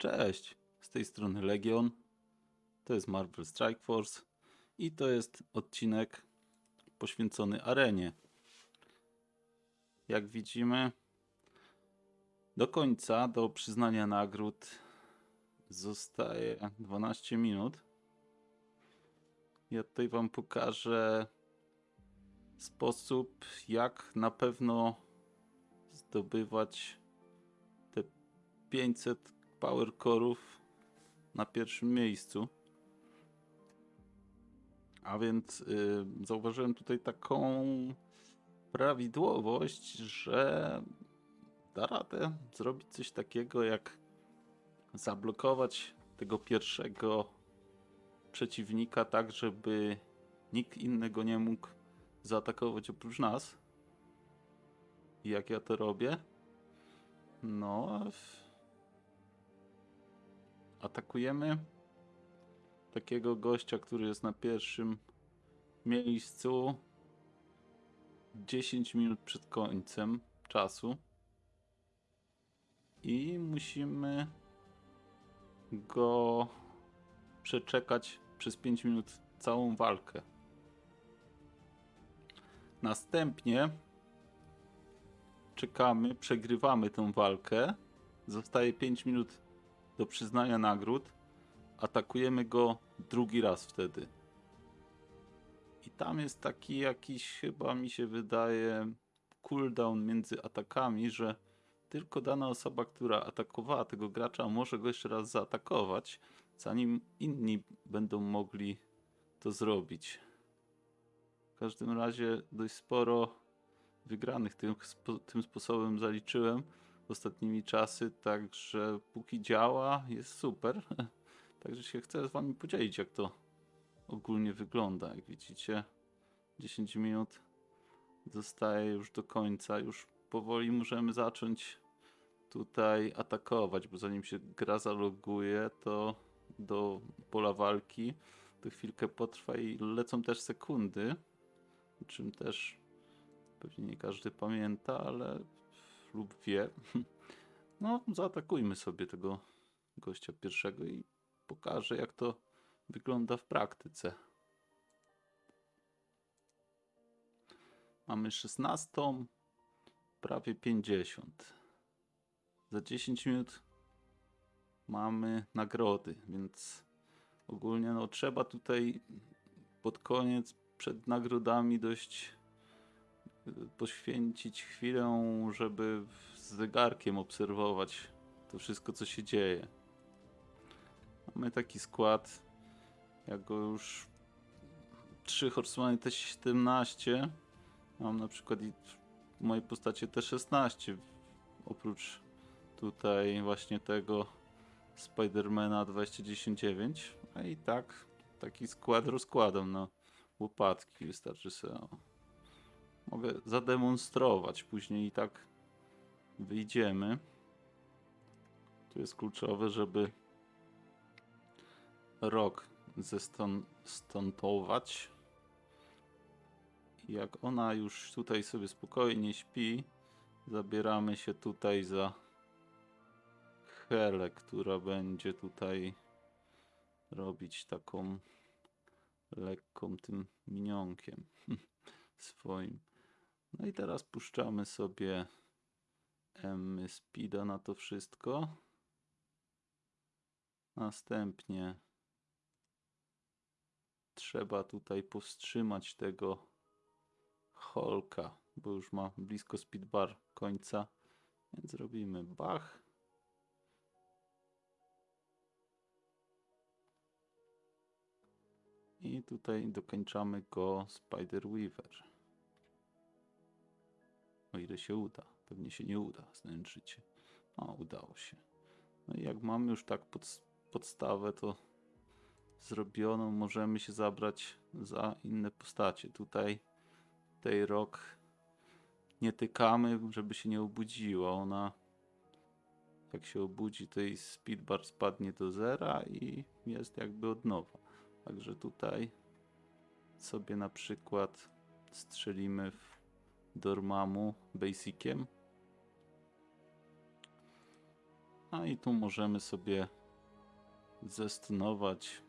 Cześć, z tej strony Legion. To jest Marvel Strike Force i to jest odcinek poświęcony arenie. Jak widzimy, do końca, do przyznania nagród zostaje 12 minut. Ja tutaj Wam pokażę sposób, jak na pewno zdobywać te 500 power core'ów na pierwszym miejscu. A więc y, zauważyłem tutaj taką prawidłowość, że da radę zrobić coś takiego jak zablokować tego pierwszego przeciwnika tak, żeby nikt innego nie mógł zaatakować oprócz nas. Jak ja to robię? No, atakujemy takiego gościa, który jest na pierwszym miejscu 10 minut przed końcem czasu i musimy go przeczekać przez 5 minut całą walkę. Następnie czekamy, przegrywamy tę walkę. Zostaje 5 minut do przyznania nagród. Atakujemy go drugi raz wtedy. I tam jest taki jakiś, chyba mi się wydaje, cooldown między atakami, że tylko dana osoba, która atakowała tego gracza, może go jeszcze raz zaatakować, zanim inni będą mogli to zrobić. W każdym razie dość sporo wygranych tym, tym sposobem zaliczyłem ostatnimi czasy, także póki działa, jest super. Także się chcę z wami podzielić, jak to ogólnie wygląda. Jak widzicie, 10 minut zostaje już do końca. Już powoli możemy zacząć tutaj atakować, bo zanim się gra zaloguje, to do pola walki to chwilkę potrwa i lecą też sekundy, o czym też pewnie nie każdy pamięta, ale lub wie. No, zaatakujmy sobie tego gościa pierwszego i pokażę, jak to wygląda w praktyce. Mamy 16, prawie 50. Za 10 minut mamy nagrody, więc ogólnie no, trzeba tutaj pod koniec, przed nagrodami dość poświęcić chwilę, żeby z zegarkiem obserwować to wszystko, co się dzieje. Mamy taki skład, jak go już 3 Horseman T17. Mam na przykład i w mojej postaci T16. Oprócz tutaj właśnie tego Spidermana 2019. A i tak taki skład rozkładam na łopatki. Wystarczy sobie mogę zademonstrować. Później i tak wyjdziemy. Tu jest kluczowe, żeby rok zestontować. Jak ona już tutaj sobie spokojnie śpi, zabieramy się tutaj za Helę, która będzie tutaj robić taką lekką tym minionkiem swoim. No i teraz puszczamy sobie M Speeda na to wszystko. Następnie trzeba tutaj powstrzymać tego Holka, bo już ma blisko speedbar końca, więc robimy bach. I tutaj dokończamy go Spider Weaver. O ile się uda. Pewnie się nie uda znęczyć. O, udało się. No i jak mamy już tak pod, podstawę, to zrobioną, możemy się zabrać za inne postacie. Tutaj tej rok nie tykamy, żeby się nie obudziła. Ona jak się obudzi, to jej speedbar spadnie do zera i jest jakby od nowa. Także tutaj sobie na przykład strzelimy w Dormammu Basiciem. A i tu możemy sobie zestunować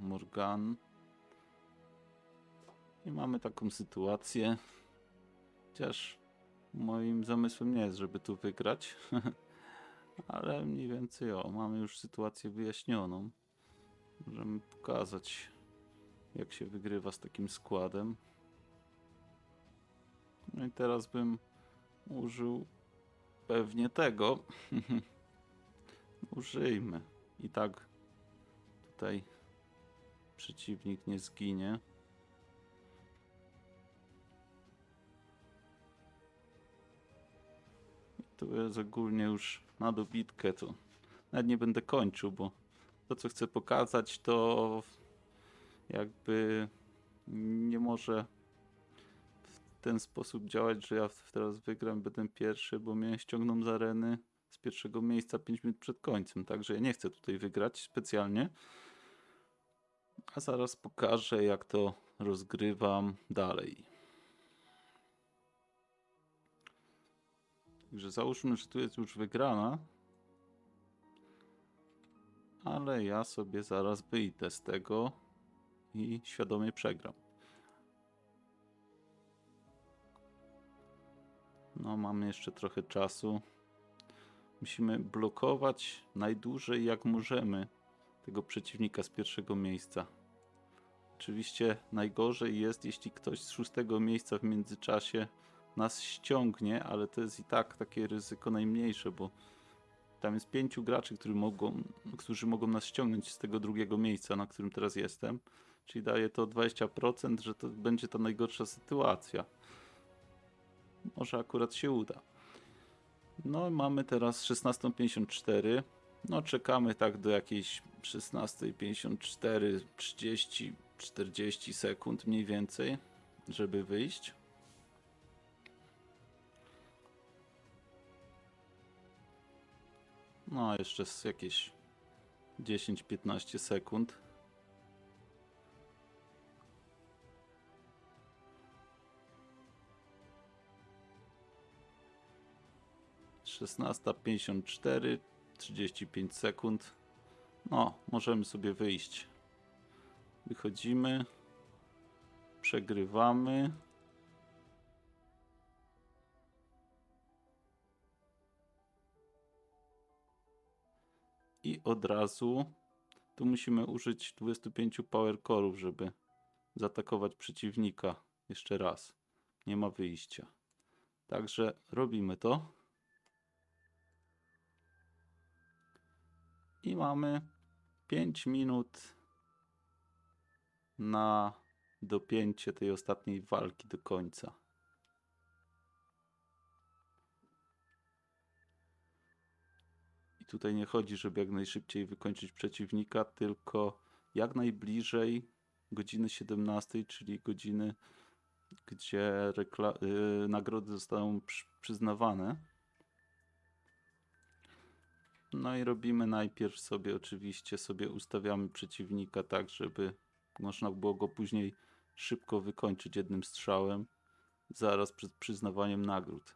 Morgan. I mamy taką sytuację. Chociaż moim zamysłem nie jest, żeby tu wygrać. Ale mniej więcej o, mamy już sytuację wyjaśnioną. Możemy pokazać, jak się wygrywa z takim składem. No i teraz bym użył pewnie tego. Użyjmy. I tak tutaj przeciwnik nie zginie. Tu jest ogólnie już na dobitkę, to nawet nie będę kończył, bo to co chcę pokazać to jakby nie może ten sposób działać, że ja teraz wygram, będę pierwszy, bo mnie ściągną z areny z pierwszego miejsca 5 minut przed końcem, także ja nie chcę tutaj wygrać specjalnie. A zaraz pokażę, jak to rozgrywam dalej. Także załóżmy, że tu jest już wygrana. Ale ja sobie zaraz wyjdę z tego i świadomie przegram. No, mamy jeszcze trochę czasu. Musimy blokować najdłużej jak możemy tego przeciwnika z pierwszego miejsca. Oczywiście najgorzej jest, jeśli ktoś z szóstego miejsca w międzyczasie nas ściągnie, ale to jest i tak takie ryzyko najmniejsze, bo tam jest pięciu graczy, którzy mogą, którzy mogą nas ściągnąć z tego drugiego miejsca, na którym teraz jestem. Czyli daje to 20%, że to będzie ta najgorsza sytuacja. Może akurat się uda. No mamy teraz 16.54. No czekamy tak do jakiejś 16.54, 30, 40 sekund mniej więcej, żeby wyjść. No jeszcze jakieś 10-15 sekund. Szesnasta pięćdziesiąt cztery, trzydzieści pięć sekund. No, możemy sobie wyjść. Wychodzimy. Przegrywamy. I od razu tu musimy użyć 25 power core'ów, żeby zaatakować przeciwnika jeszcze raz. Nie ma wyjścia. Także robimy to. I mamy 5 minut na dopięcie tej ostatniej walki do końca. I tutaj nie chodzi, żeby jak najszybciej wykończyć przeciwnika, tylko jak najbliżej godziny 17, czyli godziny, gdzie yy, nagrody zostaną przy- przyznawane. No i robimy najpierw sobie, oczywiście, sobie ustawiamy przeciwnika tak, żeby można było go później szybko wykończyć jednym strzałem, zaraz przed przyznawaniem nagród.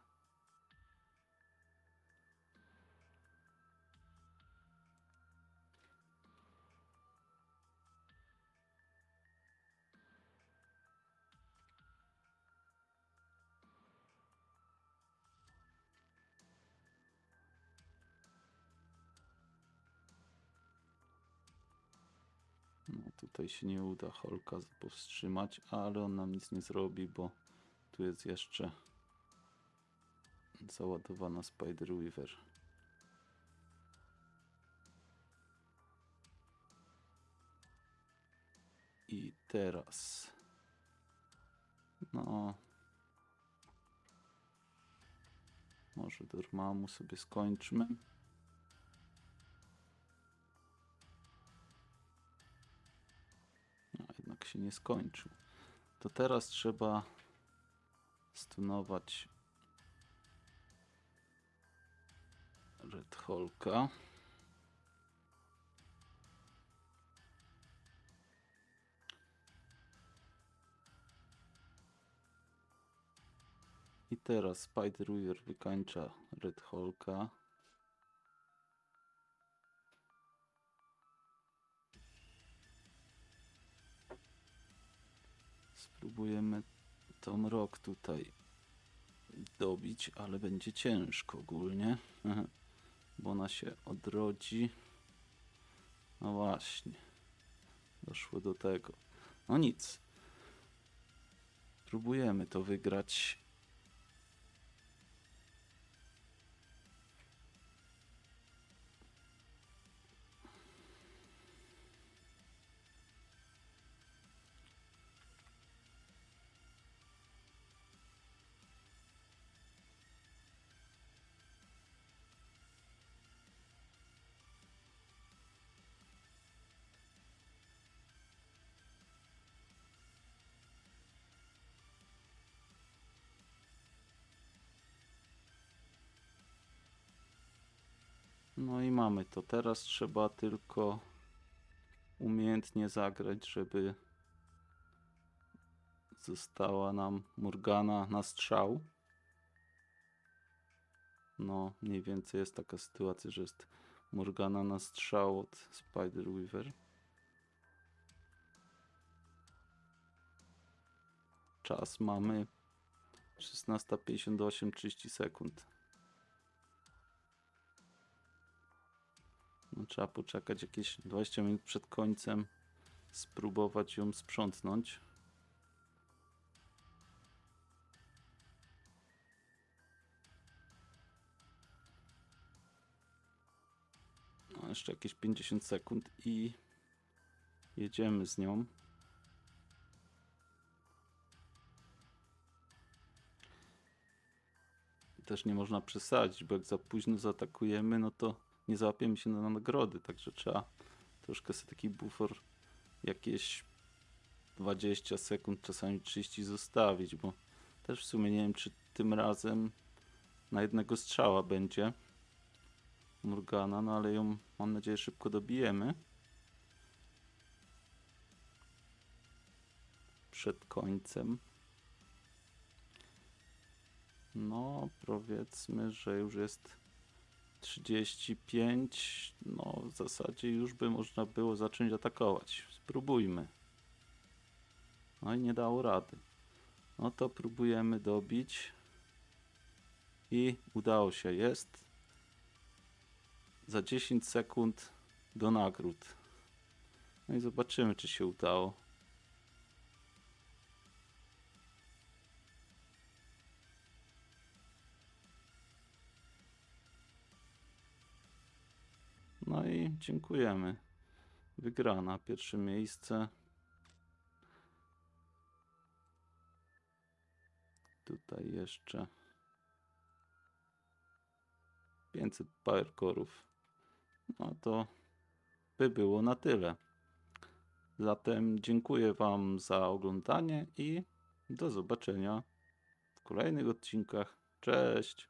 No tutaj się nie uda Holka powstrzymać, ale on nam nic nie zrobi, bo tu jest jeszcze załadowana Spider Weaver. I teraz no może Dormammu sobie skończmy. Się nie skończył. To teraz trzeba stunować Red Hulka. I teraz Spider Weaver wykańcza Red Hulka. Spróbujemy tą rok tutaj dobić, ale będzie ciężko ogólnie, bo ona się odrodzi. No właśnie, doszło do tego. No nic. Próbujemy to wygrać. No i mamy to. Teraz trzeba tylko umiejętnie zagrać, żeby została nam Morgana na strzał. No, mniej więcej jest taka sytuacja, że jest Morgana na strzał od Spider Weaver. Czas mamy 16.58, 30 sekund. Trzeba poczekać jakieś 20 minut przed końcem, spróbować ją sprzątnąć. No, jeszcze jakieś 50 sekund i jedziemy z nią. Też nie można przesadzić, bo jak za późno zaatakujemy, no to nie załapiemy się na nagrody, także trzeba troszkę sobie taki bufor jakieś 20 sekund, czasami 30 zostawić, bo też w sumie nie wiem, czy tym razem na jednego strzała będzie Morgana, no ale ją mam nadzieję szybko dobijemy. Przed końcem. No, powiedzmy, że już jest 35. No, w zasadzie już by można było zacząć atakować. Spróbujmy. No i nie dało rady. No to próbujemy dobić. I udało się. Jest za 10 sekund do nagród. No i zobaczymy, czy się udało. No i dziękujemy. Wygrana, pierwsze miejsce. Tutaj jeszcze 500 powercore'ów. No to by było na tyle. Zatem dziękuję Wam za oglądanie i do zobaczenia w kolejnych odcinkach. Cześć!